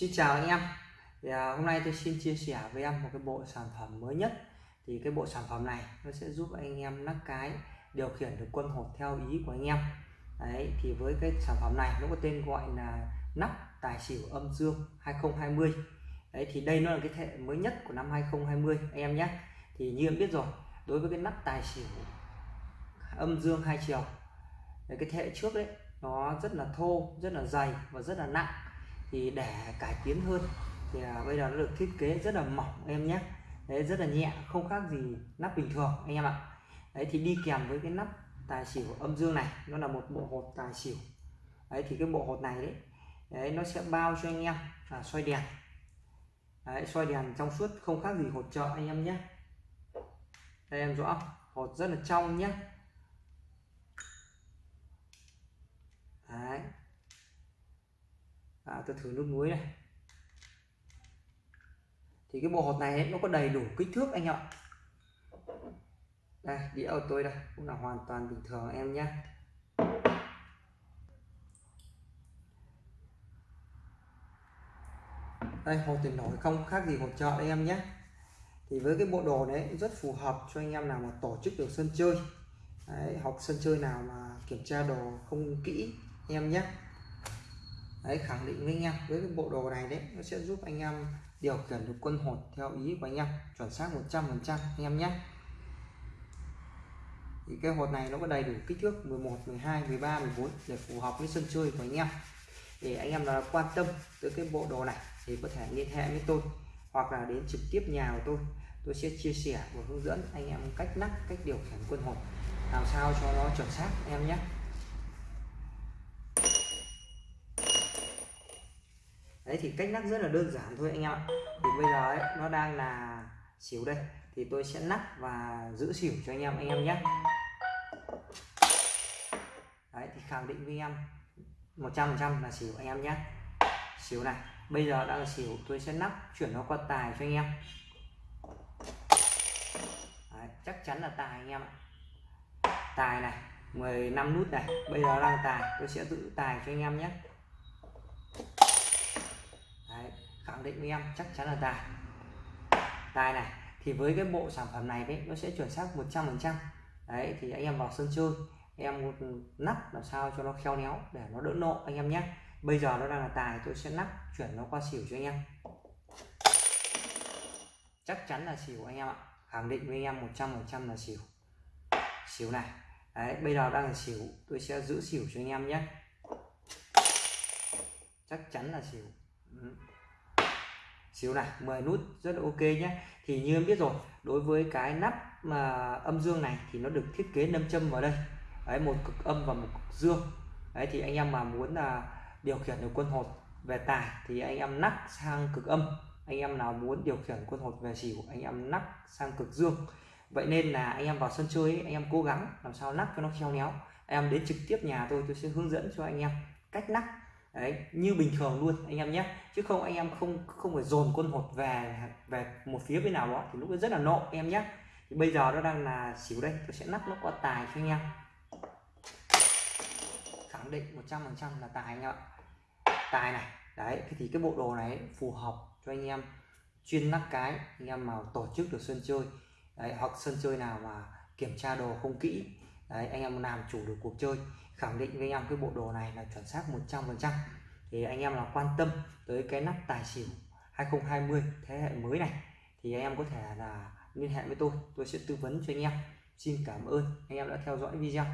Xin chào anh em. Thì, à, hôm nay tôi xin chia sẻ với em một cái bộ sản phẩm mới nhất. Thì cái bộ sản phẩm này nó sẽ giúp anh em nắp cái điều khiển được quân hột theo ý của anh em. Đấy thì với cái sản phẩm này nó có tên gọi là nắp tài xỉu âm dương 2020 đấy thì đây nó là cái thế mới nhất của năm 2020 anh em nhé. Thì như em biết rồi đối với cái nắp tài xỉu âm dương hai chiều đấy, cái thế hệ trước đấy nó rất là thô rất là dày và rất là nặng thì để cải tiến hơn. Thì à, bây giờ nó được thiết kế rất là mỏng em nhé. Đấy rất là nhẹ không khác gì nắp bình thường anh em ạ. Đấy thì đi kèm với cái nắp tài xỉu âm dương này nó là một bộ hột tài xỉu. Đấy thì cái bộ hột này đấy, đấy nó sẽ bao cho anh em là xoay đèn. Đấy, xoay đèn trong suốt không khác gì hột trợ anh em nhé. Đây em rõ hột rất là trong nhé đấy à, tôi thử nước muối này. Thì cái bộ hột này ấy, nó có đầy đủ kích thước anh ạ. Đây đĩa của tôi đây cũng là hoàn toàn bình thường em nhé. Đây hột tiền nổi không khác gì hột chợ đây em nhé. Thì với cái bộ đồ đấy rất phù hợp cho anh em nào mà tổ chức được sân chơi. Đấy, học sân chơi nào mà kiểm tra đồ không kỹ em nhé đấy, khẳng định với anh em. Với cái bộ đồ này đấy, nó sẽ giúp anh em điều khiển được quân hột theo ý của anh em. Chuẩn xác 100 phần trăm, anh em nhé. Thì cái hột này nó có đầy đủ kích thước 11 12 13 14 để phù hợp với sân chơi của anh em. Để anh em là quan tâm tới cái bộ đồ này thì có thể liên hệ với tôi hoặc là đến trực tiếp nhà của tôi. Tôi sẽ chia sẻ và hướng dẫn anh em cách nắp, cách điều khiển quân hột làm sao cho nó chuẩn xác em nhé. Đấy thì cách lắc rất là đơn giản thôi anh em ạ. Thì bây giờ ấy, nó đang là xỉu đây. Thì tôi sẽ lắc và giữ xỉu cho anh em anh em nhé. Đấy thì khẳng định với em 100% là xỉu anh em nhé. Xỉu này bây giờ đang xỉu tôi sẽ lắc chuyển nó qua tài cho anh em. Đấy, chắc chắn là tài anh em ạ. Tài này 15 nút này. Bây giờ đang tài tôi sẽ giữ tài cho anh em nhé Đấy, khẳng định với em, chắc chắn là tài. Tài này, thì với cái bộ sản phẩm này đấy, nó sẽ chuẩn xác 100 phần trăm. Đấy, thì anh em vào sân chơi, em nắp làm sao cho nó khéo léo để nó đỡ nộ anh em nhé. Bây giờ nó đang là tài, tôi sẽ nắp, chuyển nó qua xỉu cho anh em. Chắc chắn là xỉu anh em ạ. Khẳng định với anh em 100 phần trăm là xỉu. Xỉu này. Đấy, bây giờ đang là xỉu, tôi sẽ giữ xỉu cho anh em nhé. Chắc chắn là xỉu. Ừ xíu này 10 nút rất là ok nhé. Thì như em biết rồi đối với cái nắp mà âm dương này thì nó được thiết kế nâm châm vào đây. Đấy một cực âm và một cực dương. Đấy thì anh em mà muốn là điều khiển được quân hột về tài thì anh em nắp sang cực âm. Anh em nào muốn điều khiển quân hột về xỉu anh em nắp sang cực dương. Vậy nên là anh em vào sân chơi ấy, anh em cố gắng làm sao nắp cho nó khéo léo. Em đến trực tiếp nhà tôi tôi sẽ hướng dẫn cho anh em cách nắp đấy như bình thường luôn anh em nhé. Chứ không anh em không không phải dồn quân hột về về một phía bên nào đó thì lúc đó rất là nộ em nhé. Thì bây giờ nó đang là xỉu đây tôi sẽ nắp nó qua tài cho anh em. Khẳng định 100 phần trăm là tài anh ạ. Tài này đấy thì cái bộ đồ này phù hợp cho anh em chuyên nắp cái anh em mà tổ chức được sân chơi. Đấy, hoặc sân chơi nào mà kiểm tra đồ không kỹ đấy, anh em làm chủ được cuộc chơi khẳng định với anh em cái bộ đồ này là chuẩn xác 100 phần trăm. Thì anh em là quan tâm tới cái nắp tài xỉu 2020 thế hệ mới này. Thì anh em có thể là liên hệ với tôi tôi sẽ tư vấn cho anh em. Xin cảm ơn anh em đã theo dõi video.